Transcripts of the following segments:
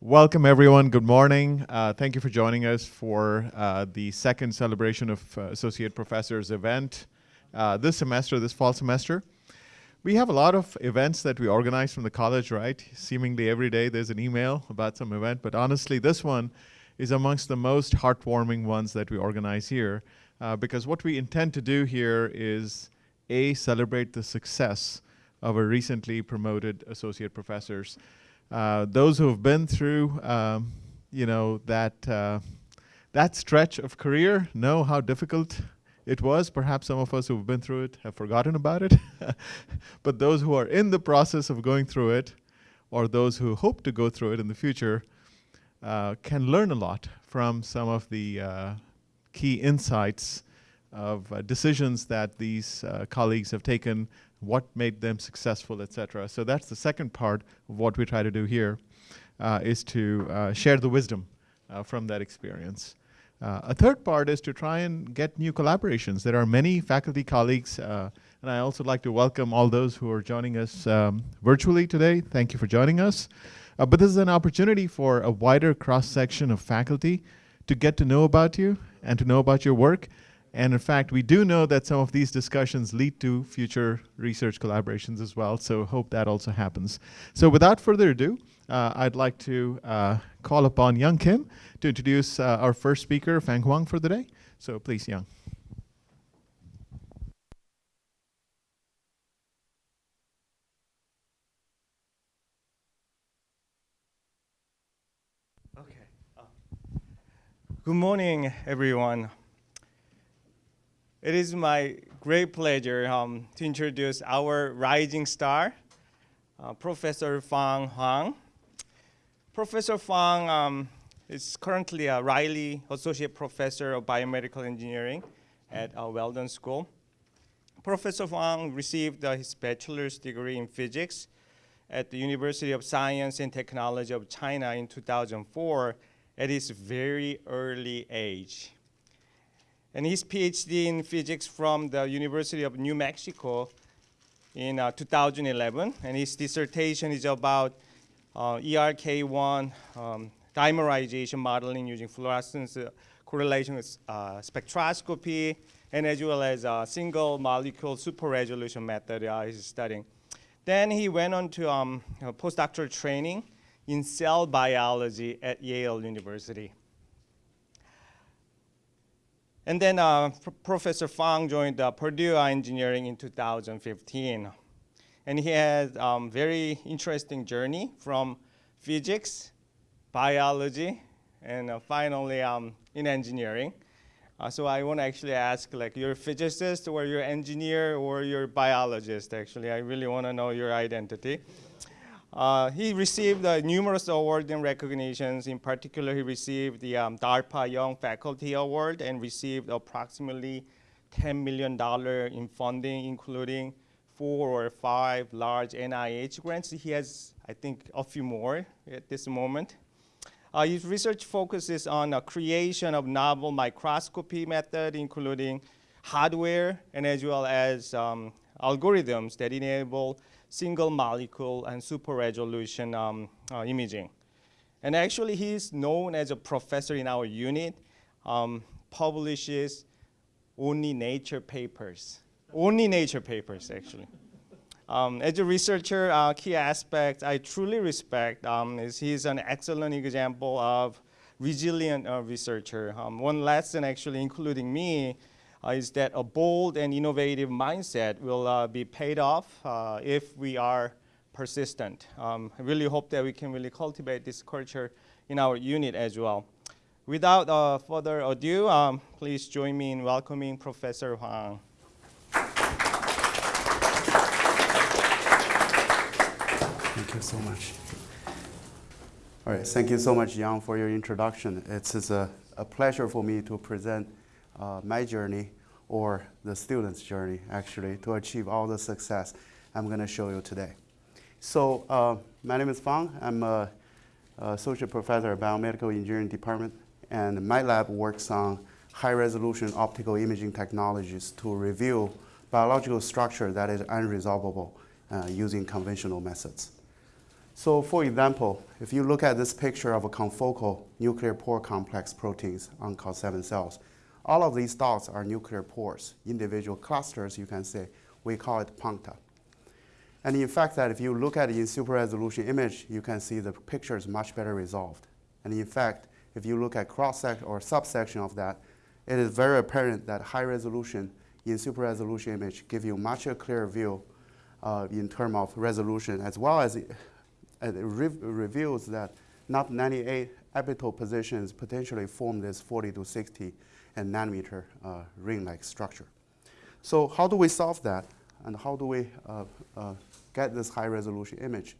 Welcome, everyone. Good morning. Uh, thank you for joining us for uh, the second celebration of uh, Associate Professors event uh, this semester, this fall semester. We have a lot of events that we organize from the college, right? Seemingly every day there's an email about some event, but honestly, this one is amongst the most heartwarming ones that we organize here uh, because what we intend to do here is A, celebrate the success of our recently promoted associate professors. Uh, those who have been through, um, you know, that, uh, that stretch of career know how difficult it was. Perhaps some of us who've been through it have forgotten about it. but those who are in the process of going through it, or those who hope to go through it in the future, uh, can learn a lot from some of the uh, key insights of uh, decisions that these uh, colleagues have taken what made them successful, etc. So that's the second part of what we try to do here, uh, is to uh, share the wisdom uh, from that experience. Uh, a third part is to try and get new collaborations. There are many faculty colleagues, and I also like to welcome all those who are joining us um, virtually today. Thank you for joining us. But this is an opportunity for a wider cross-section of faculty to get to know about you and to know about your work and in fact, we do know that some of these discussions lead to future research collaborations as well, so hope that also happens. So without further ado, uh, I'd like to uh, call upon Young Kim to introduce uh, our first speaker, Fang Huang, for the day. So please, Young. Okay. Good morning, everyone. It is my great pleasure um, to introduce our rising star, uh, Professor Fang Huang. Professor Fang um, is currently a Riley Associate Professor of Biomedical Engineering at uh, Weldon School. Professor Fang received uh, his bachelor's degree in physics at the University of Science and Technology of China in 2004 at his very early age and his PhD in physics from the University of New Mexico in uh, 2011. And his dissertation is about uh, ERK1 um, dimerization modeling using fluorescence uh, correlation with uh, spectroscopy, and as well as a single molecule super resolution method uh, he's studying. Then he went on to um, postdoctoral training in cell biology at Yale University. And then uh, Professor Fang joined uh, Purdue Engineering in 2015. And he had a um, very interesting journey from physics, biology, and uh, finally um, in engineering. Uh, so I want to actually ask, like, you're a physicist or you're an engineer or you're a biologist, actually. I really want to know your identity. Uh, he received uh, numerous awards and recognitions. In particular, he received the um, DARPA Young Faculty Award and received approximately $10 million in funding, including four or five large NIH grants. He has, I think, a few more at this moment. Uh, his research focuses on the creation of novel microscopy method, including hardware and as well as um, algorithms that enable single molecule and super resolution um, uh, imaging. And actually he's known as a professor in our unit, um, publishes only nature papers. only nature papers actually. Um, as a researcher, uh, key aspect I truly respect um, is he's an excellent example of resilient uh, researcher. Um, one lesson actually including me is that a bold and innovative mindset will uh, be paid off uh, if we are persistent. Um, I really hope that we can really cultivate this culture in our unit as well. Without uh, further ado, um, please join me in welcoming Professor Huang. Thank you so much. All right, thank you so much, Yang, for your introduction. It's a, a pleasure for me to present uh, my journey or the student's journey actually to achieve all the success I'm going to show you today. So uh, my name is Fang. I'm a, a associate professor at Biomedical Engineering Department and my lab works on high resolution optical imaging technologies to reveal biological structure that is unresolvable uh, using conventional methods. So for example, if you look at this picture of a confocal nuclear pore complex proteins on COS-7 cells, all of these dots are nuclear pores, individual clusters, you can say. We call it puncta. And in fact, that if you look at it in super resolution image, you can see the picture is much better resolved. And in fact, if you look at cross-section or subsection of that, it is very apparent that high resolution in super resolution image give you much a clearer view uh, in terms of resolution, as well as it, it re reveals that NUP 98 epitope positions potentially form this 40 to 60 nanometer uh, ring-like structure. So how do we solve that? And how do we uh, uh, get this high resolution image?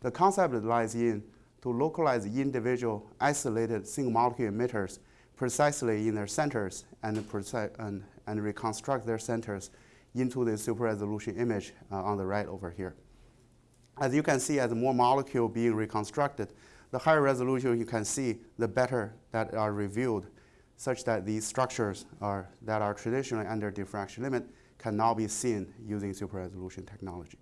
The concept lies in to localize individual isolated single molecule emitters precisely in their centers and, and, and reconstruct their centers into the super resolution image uh, on the right over here. As you can see, as more molecule being reconstructed, the higher resolution you can see, the better that are revealed, such that these structures are, that are traditionally under diffraction limit can now be seen using super resolution technology.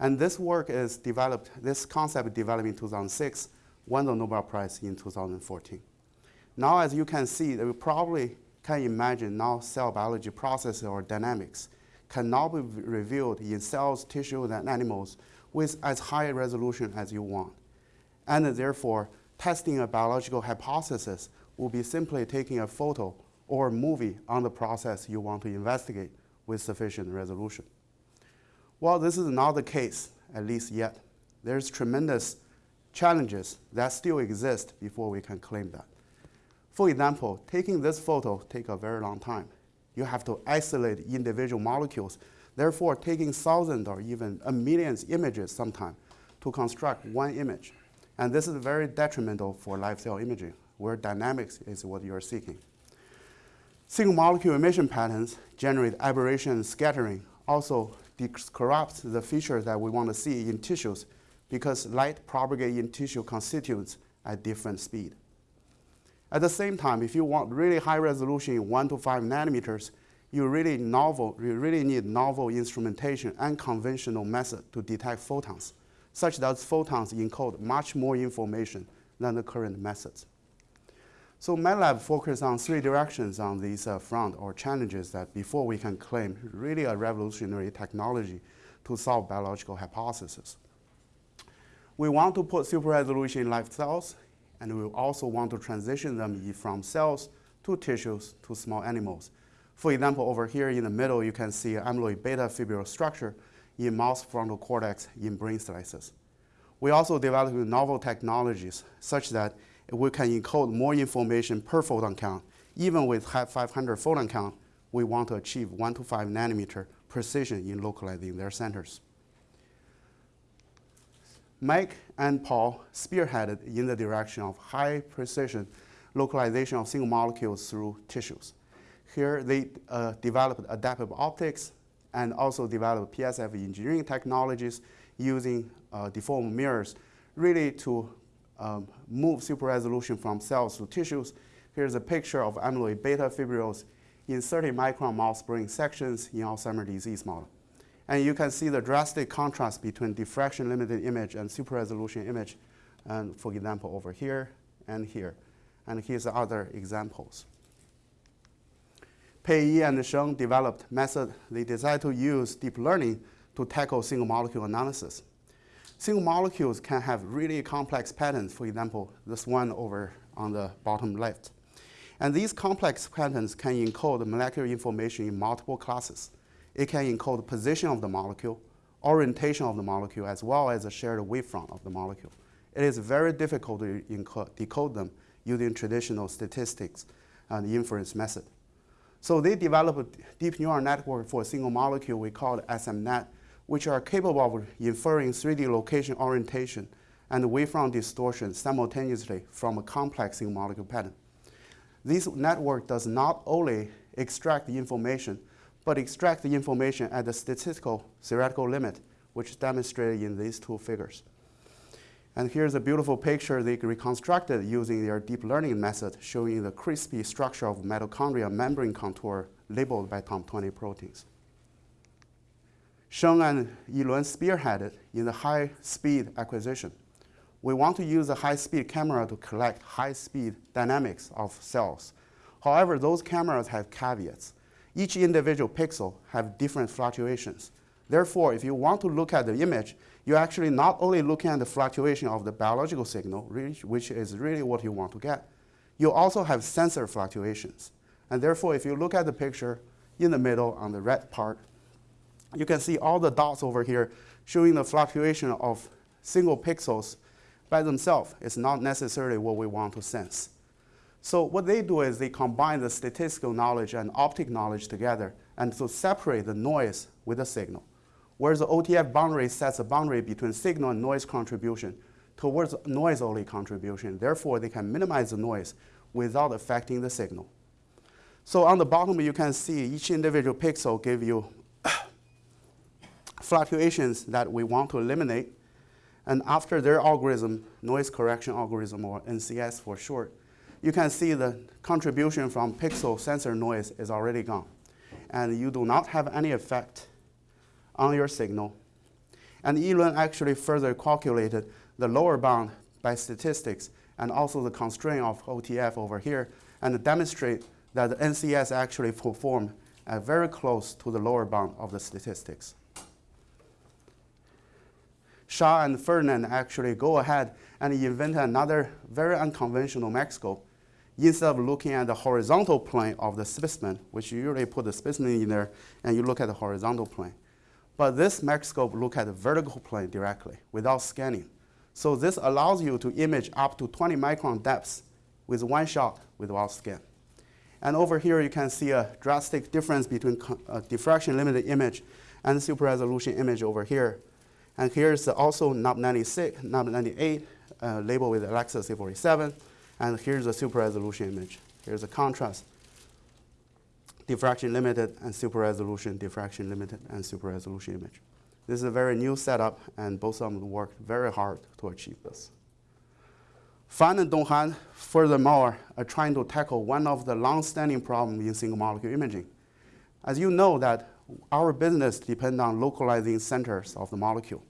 And this work is developed, this concept developed in 2006, won the Nobel Prize in 2014. Now, as you can see, we probably can imagine now cell biology processes or dynamics can now be revealed in cells, tissues, and animals with as high resolution as you want. And therefore, testing a biological hypothesis will be simply taking a photo or a movie on the process you want to investigate with sufficient resolution. Well, this is not the case, at least yet. There's tremendous challenges that still exist before we can claim that. For example, taking this photo take a very long time. You have to isolate individual molecules, therefore taking thousands or even a million images sometimes to construct one image. And this is very detrimental for live cell imaging, where dynamics is what you're seeking. Single molecule emission patterns generate aberration and scattering, also corrupts the features that we want to see in tissues because light propagates in tissue constituents at different speed. At the same time, if you want really high resolution one to five nanometers, you really novel, you really need novel instrumentation and conventional method to detect photons, such that photons encode much more information than the current methods. So my lab focuses on three directions on these uh, front or challenges that before we can claim really a revolutionary technology to solve biological hypotheses. We want to put super resolution in live cells, and we also want to transition them from cells to tissues to small animals. For example, over here in the middle, you can see amyloid beta fibril structure in mouse frontal cortex in brain slices. We also developed novel technologies such that we can encode more information per photon count. Even with 500 photon count, we want to achieve 1 to 5 nanometer precision in localizing their centers. Mike and Paul spearheaded in the direction of high precision localization of single molecules through tissues. Here they uh, developed adaptive optics and also developed PSF engineering technologies using uh, deformed mirrors really to um, move super resolution from cells to tissues. Here's a picture of amyloid beta fibrils in 30 micron mouse brain sections in Alzheimer's disease model. And you can see the drastic contrast between diffraction limited image and super resolution image, and for example, over here and here. And here's other examples. Pei Yi and Sheng developed method they decided to use deep learning to tackle single molecule analysis. Single molecules can have really complex patterns, for example, this one over on the bottom left. And these complex patterns can encode molecular information in multiple classes. It can encode the position of the molecule, orientation of the molecule, as well as a shared wavefront of the molecule. It is very difficult to decode them using traditional statistics and inference method. So they developed a deep neural network for a single molecule we call SMNet, which are capable of inferring 3D location orientation and wavefront distortion simultaneously from a complex single molecule pattern. This network does not only extract the information, but extract the information at the statistical theoretical limit, which is demonstrated in these two figures. And here's a beautiful picture they reconstructed using their deep learning method, showing the crispy structure of mitochondria membrane contour labeled by TOM20 proteins. Sheng and Yilun spearheaded in the high-speed acquisition. we want to use a high-speed camera to collect high-speed dynamics of cells. However, those cameras have caveats. Each individual pixel have different fluctuations. Therefore, if you want to look at the image, you're actually not only looking at the fluctuation of the biological signal, which is really what you want to get, you also have sensor fluctuations. And therefore, if you look at the picture in the middle on the red part, you can see all the dots over here showing the fluctuation of single pixels by themselves. It's not necessarily what we want to sense. So what they do is they combine the statistical knowledge and optic knowledge together and to separate the noise with the signal. Whereas the OTF boundary sets a boundary between signal and noise contribution towards noise-only contribution. Therefore, they can minimize the noise without affecting the signal. So on the bottom, you can see each individual pixel give you fluctuations that we want to eliminate. And after their algorithm, noise correction algorithm, or NCS for short, you can see the contribution from pixel sensor noise is already gone. And you do not have any effect on your signal. And Yilun actually further calculated the lower bound by statistics and also the constraint of OTF over here and demonstrate that the NCS actually performed uh, very close to the lower bound of the statistics. Shah and Ferdinand actually go ahead and invent another very unconventional MACscope. Instead of looking at the horizontal plane of the specimen, which you usually put the specimen in there and you look at the horizontal plane. But this MACscope look at the vertical plane directly without scanning. So this allows you to image up to 20 micron depths with one shot without scan. And over here you can see a drastic difference between a uh, diffraction limited image and super resolution image over here. And here's also NUP 96, NUP 98, uh, labeled with Alexa 647. And here's a super resolution image. Here's a contrast diffraction limited and super resolution, diffraction limited and super resolution image. This is a very new setup, and both of them worked very hard to achieve this. Fan and Donghan, furthermore, are trying to tackle one of the long-standing problems in single molecule imaging. As you know that our business depends on localizing centers of the molecule.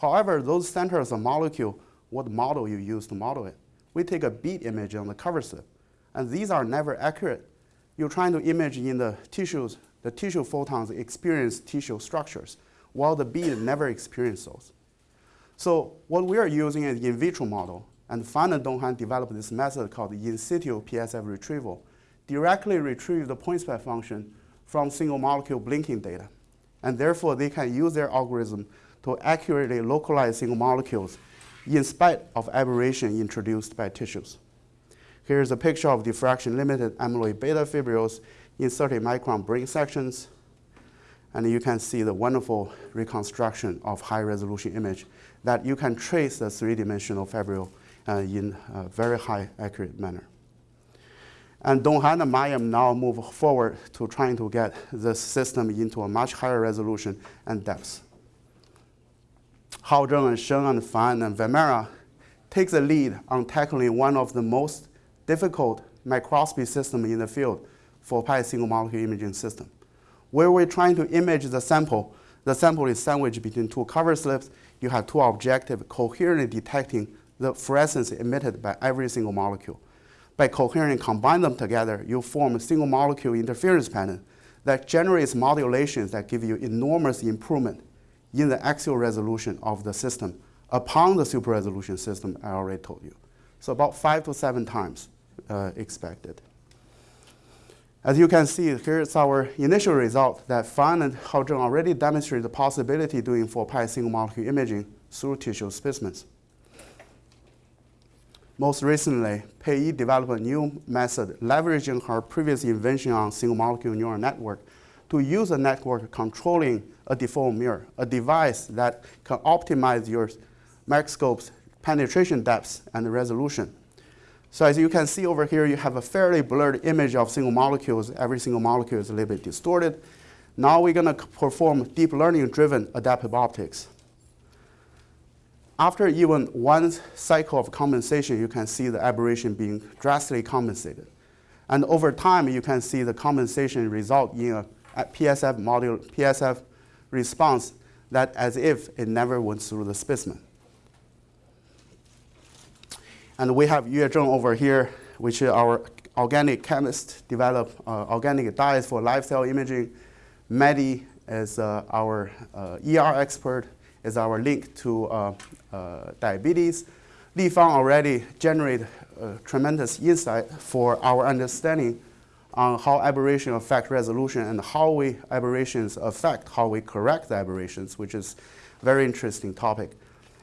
However, those centers of molecule, what model you use to model it. We take a bead image on the cover slip, and these are never accurate you're trying to image in the tissues, the tissue photons experience tissue structures, while the bead never experience those. So what we are using is in vitro model, and Fan and Donghan developed this method called in situ PSF retrieval, directly retrieve the point spread function from single molecule blinking data. And therefore, they can use their algorithm to accurately localize single molecules in spite of aberration introduced by tissues. Here's a picture of diffraction limited amyloid beta fibrils in 30 micron brain sections. And you can see the wonderful reconstruction of high resolution image that you can trace the three-dimensional fibril uh, in a very high accurate manner. And Donghan and Mayam now move forward to trying to get the system into a much higher resolution and depth. Hao Zheng and Sheng and Fan and Vemera take the lead on tackling one of the most difficult microscopy system in the field 4-pi single molecule imaging system. Where we're trying to image the sample, the sample is sandwiched between two cover slips. You have two objectives coherently detecting the fluorescence emitted by every single molecule. By coherently combine them together, you form a single molecule interference pattern that generates modulations that give you enormous improvement in the axial resolution of the system upon the super resolution system I already told you. So about five to seven times uh, expected. As you can see, here's our initial result that Fan and Haozheng already demonstrated the possibility doing 4-pi single molecule imaging through tissue specimens. Most recently, Pei developed a new method leveraging her previous invention on single molecule neural network to use a network controlling a default mirror, a device that can optimize your microscope's penetration depth and resolution so as you can see over here, you have a fairly blurred image of single molecules. Every single molecule is a little bit distorted. Now we're going to perform deep learning-driven adaptive optics. After even one cycle of compensation, you can see the aberration being drastically compensated. And over time, you can see the compensation result in a, PSF module, PSF response that as if it never went through the specimen. And we have Yue Zheng over here, which is our organic chemist, develop uh, organic dyes for live cell imaging. Maddie is uh, our uh, ER expert, is our link to uh, uh, diabetes. Li Fang already generated uh, tremendous insight for our understanding on how aberration affect resolution and how we aberrations affect how we correct the aberrations, which is a very interesting topic.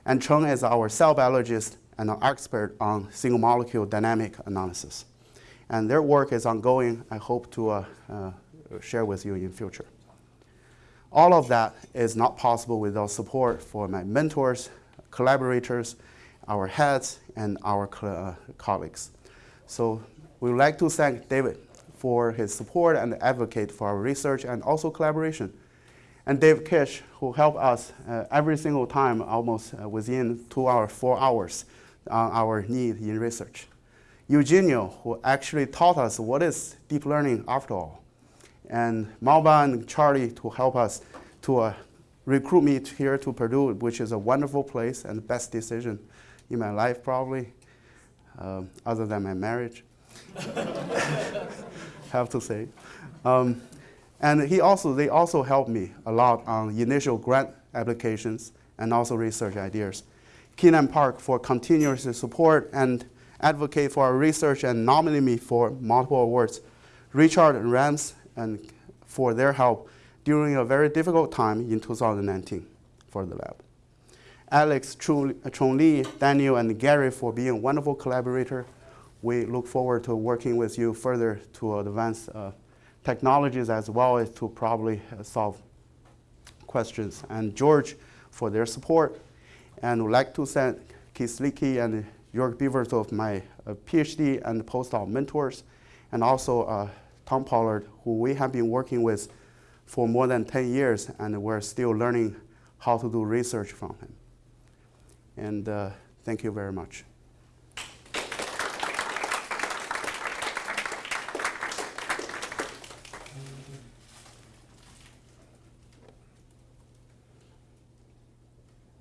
And Cheng is our cell biologist and an expert on single molecule dynamic analysis. And their work is ongoing. I hope to uh, uh, share with you in future. All of that is not possible without support for my mentors, collaborators, our heads, and our uh, colleagues. So we would like to thank David for his support and advocate for our research and also collaboration. And Dave Kish, who helped us uh, every single time, almost uh, within two hours, four hours, on our need in research. Eugenio, who actually taught us what is deep learning after all and Malva and Charlie to help us to uh, recruit me here to Purdue, which is a wonderful place and the best decision in my life probably, um, other than my marriage, have to say. Um, and he also, they also helped me a lot on initial grant applications and also research ideas. Kinam Park for continuous support and advocate for our research and nominate me for multiple awards. Richard Rams and for their help during a very difficult time in 2019 for the lab. Alex, Chong Li, Daniel, and Gary for being a wonderful collaborator. We look forward to working with you further to advance uh, technologies as well as to probably uh, solve questions. And George for their support. And would like to thank Keith and Jörg of my uh, PhD and postdoc mentors, and also uh, Tom Pollard, who we have been working with for more than 10 years, and we're still learning how to do research from him. And uh, thank you very much.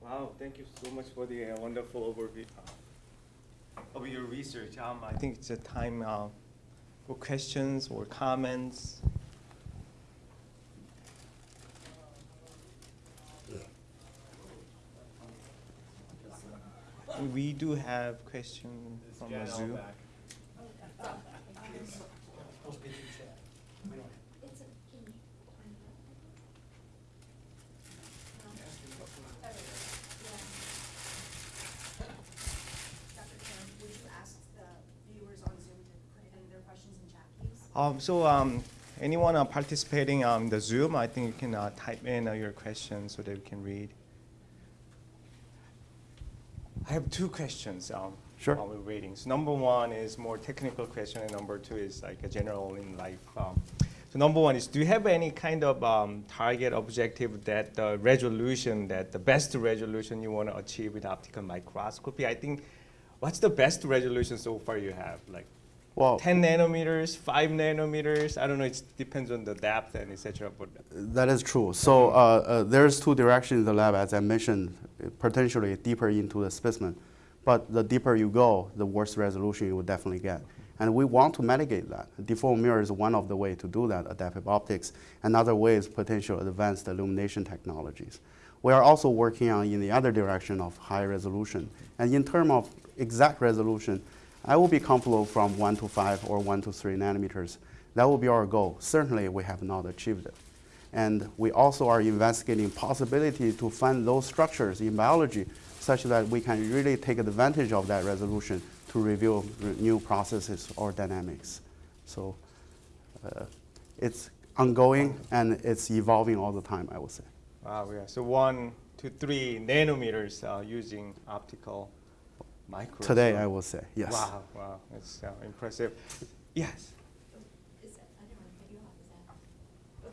Wow, thank you so much for the uh, wonderful overview uh, of your research. Um, I think it's a time for questions or comments. We do have questions from the Zoom. Dr. Kim, would you ask the viewers on Zoom to put in their questions in chat, please? Um, so um, anyone uh, participating on the Zoom, I think you can uh, type in uh, your questions so that we can read. I have two questions um, Sure. while we're waiting. So number one is more technical question, and number two is like a general in life. Um, so number one is, do you have any kind of um, target objective that the resolution, that the best resolution you want to achieve with optical microscopy? I think, what's the best resolution so far you have? Like Well, 10 nanometers, 5 nanometers. I don't know, it depends on the depth and etc. But that is true. So uh, uh, there's two directions in the lab, as I mentioned, potentially deeper into the specimen. But the deeper you go, the worse resolution you will definitely get. And we want to mitigate that. Default mirror is one of the ways to do that, adaptive optics. Another way is potential advanced illumination technologies. We are also working on in the other direction of high resolution. And in terms of exact resolution, I will be comfortable from 1 to 5 or 1 to 3 nanometers. That will be our goal. Certainly, we have not achieved it. And we also are investigating possibility to find those structures in biology such that we can really take advantage of that resolution to reveal new processes or dynamics. So uh, it's ongoing and it's evolving all the time, I would say. wow, yeah. So one to three nanometers uh, using optical microscope. Today, I will say, yes. Wow, wow, that's uh, impressive. Yes. Is that, I didn't want to cut you off,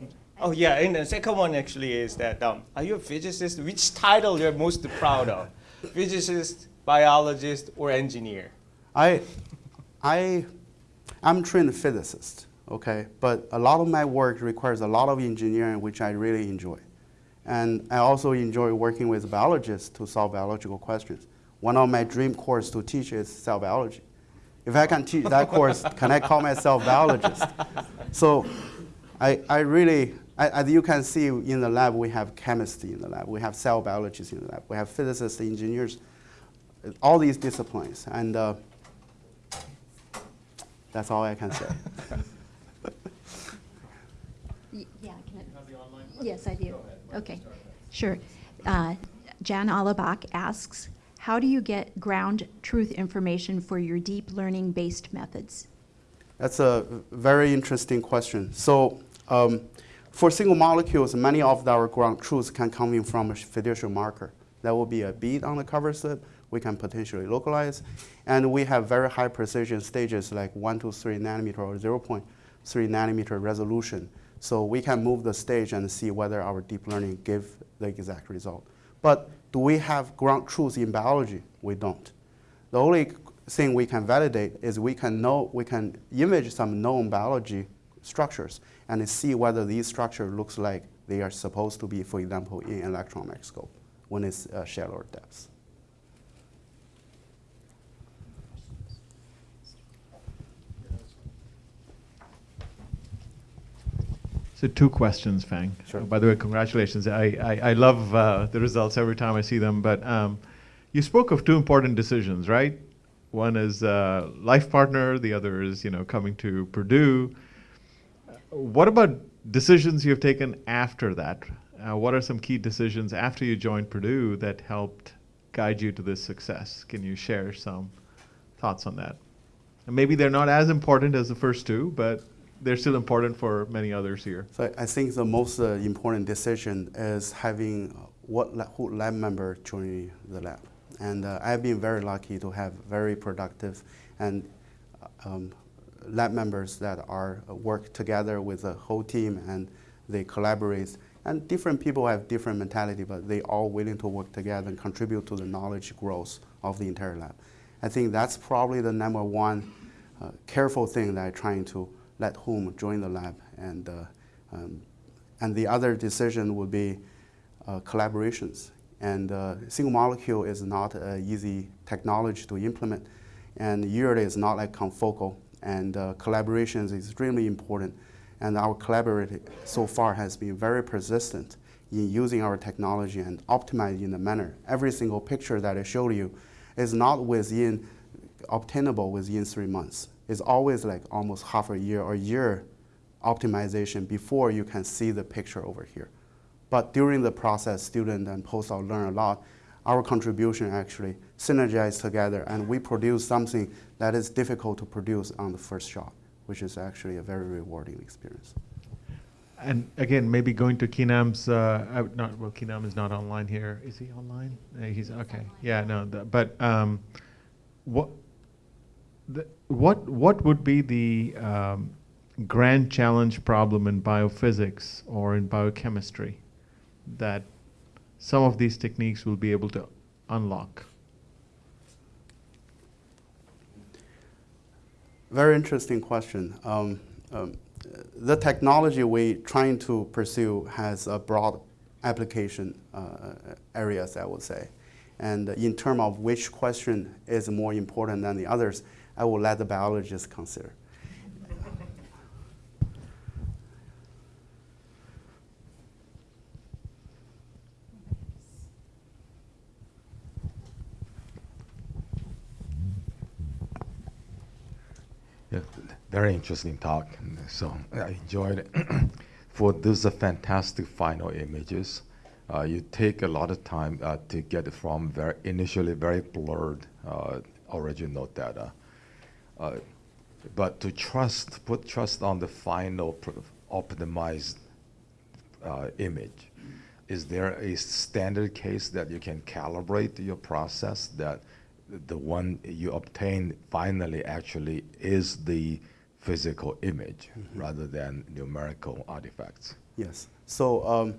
is that? Okay. Oh yeah, and the second one actually is that um, are you a physicist? Which title you're most proud of? physicist, biologist, or engineer? I, I, I'm trained physicist, okay, but a lot of my work requires a lot of engineering, which I really enjoy. And I also enjoy working with biologists to solve biological questions. One of my dream course to teach is cell biology. If I can teach that course, can I call myself biologist? So I, I really, I, as you can see in the lab, we have chemistry in the lab, we have cell biologists in the lab, we have physicists, engineers, all these disciplines. And uh, that's all I can say. Yeah, can I? Yes, I do. Okay, sure. Uh, Jan Allebach asks, how do you get ground truth information for your deep learning-based methods? That's a very interesting question. So um, for single molecules, many of our ground truths can come in from a fiducial marker. That will be a bead on the cover slip. We can potentially localize. And we have very high precision stages like 1 to 3 nanometer or 0.3 nanometer resolution. So we can move the stage and see whether our deep learning give the exact result. But do we have ground truth in biology? We don't. The only thing we can validate is we can know we can image some known biology structures and see whether these structure looks like they are supposed to be, for example, in electron microscope when it's uh, shallower depths. So two questions, Fang. Sure. Oh, by the way, congratulations. I, I, I love uh, the results every time I see them. But um, you spoke of two important decisions, right? One is uh, life partner. The other is you know coming to Purdue. What about decisions you've taken after that? Uh, what are some key decisions after you joined Purdue that helped guide you to this success? Can you share some thoughts on that? And maybe they're not as important as the first two, but they're still important for many others here. So I think the most uh, important decision is having what who lab member join the lab. And uh, I've been very lucky to have very productive and uh, um, lab members that are uh, work together with the whole team and they collaborate. And different people have different mentality, but they all willing to work together and contribute to the knowledge growth of the entire lab. I think that's probably the number one uh, careful thing that I'm trying to let whom join the lab. And, uh, um, and the other decision would be uh, collaborations. And uh, single molecule is not an easy technology to implement. And usually it's not like confocal. And uh, collaboration is extremely important. And our collaborator so far has been very persistent in using our technology and optimizing the manner. Every single picture that I showed you is not within obtainable within three months. It's always like almost half a year or year optimization before you can see the picture over here. But during the process, student and postdoc learn a lot. Our contribution actually synergize together and we produce something that is difficult to produce on the first shot, which is actually a very rewarding experience. And again, maybe going to Kinam's, uh, uh, not, well, Keenam is not online here. Is he online? Uh, he's, okay, yeah, no, the- but, um, what, what, what would be the, um, grand challenge problem in biophysics or in biochemistry that some of these techniques will be able to unlock? Very interesting question. Um, um, the technology we're trying to pursue has a broad application uh, areas, I would say. And in terms of which question is more important than the others, I will let the biologists consider. Very interesting talk. So I enjoyed it. For those are fantastic final images, uh, you take a lot of time uh, to get from very initially very blurred uh, original data. Uh, but to trust, put trust on the final optimized uh, image. Is there a standard case that you can calibrate your process that the one you obtain finally actually is the physical image rather than numerical artifacts? Yes. So um,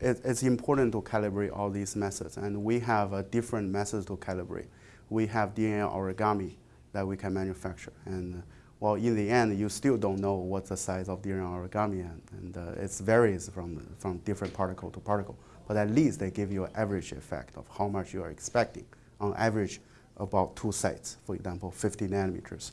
it, it's important to calibrate all these methods, and we have a different methods to calibrate. We have DNA origami that we can manufacture, and uh, well, in the end, you still don't know what the size of DNA origami, and, and uh, it varies from from different particle to particle. But at least they give you an average effect of how much you are expecting on average about two sites, for example, 50 nanometers.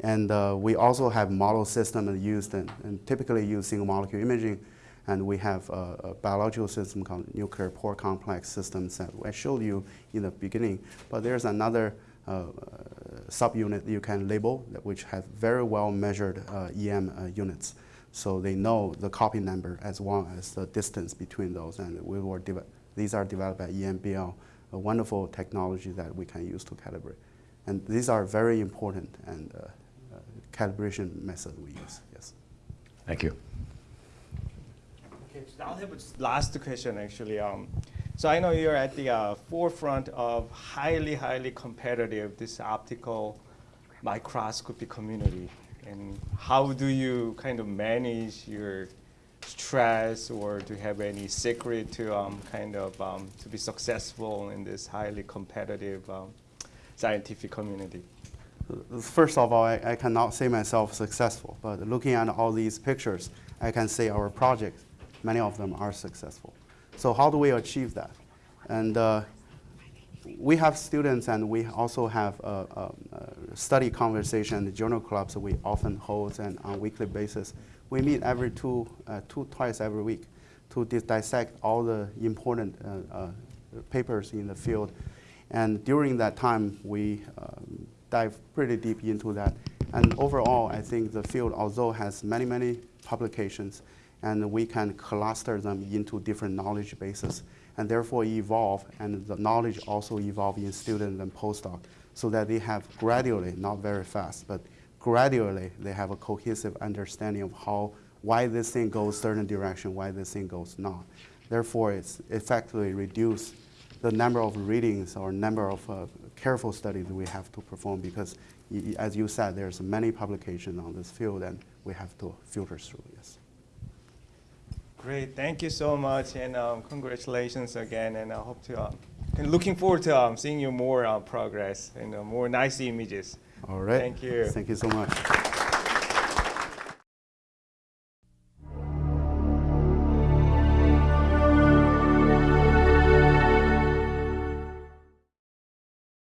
And uh, we also have model system used and, and typically use single molecule imaging. And we have a, a biological system called nuclear pore complex systems that I showed you in the beginning. But there's another uh, subunit you can label that which have very well measured uh, EM uh, units. So they know the copy number as well as the distance between those. And we were these are developed by EMBL, a wonderful technology that we can use to calibrate. And these are very important and uh, uh, calibration method we use, yes. Thank you. Okay, so I'll have a s- last question actually. Um, so I know you're at the uh, forefront of highly, highly competitive this optical microscopy community. And how do you kind of manage your stress or do you have any secret to um, kind of um, to be successful in this highly competitive um, scientific community? First of all, I, I cannot say myself successful, but looking at all these pictures, I can say our projects, many of them are successful. So how do we achieve that? And uh, we have students and we also have uh, uh, study conversation, journal clubs we often hold and on a weekly basis. We meet every two, uh, two twice every week to dis- dissect all the important uh, uh, papers in the field. And during that time, we um, dive pretty deep into that. And overall, I think the field, although has many, many publications, and we can cluster them into different knowledge bases, and therefore evolve, and the knowledge also evolve in student and postdoc, so that they have gradually, not very fast, but gradually, they have a cohesive understanding of how, why this thing goes certain direction, why this thing goes not. Therefore, it's effectively reduce the number of readings or number of uh, careful studies we have to perform because, as you said, there's many publications on this field and we have to filter through, yes. Great, thank you so much, and um, congratulations again. And I hope to, um, and looking forward to um, seeing you more uh, progress and uh, more nice images. All right. Thank you. Thank you so much.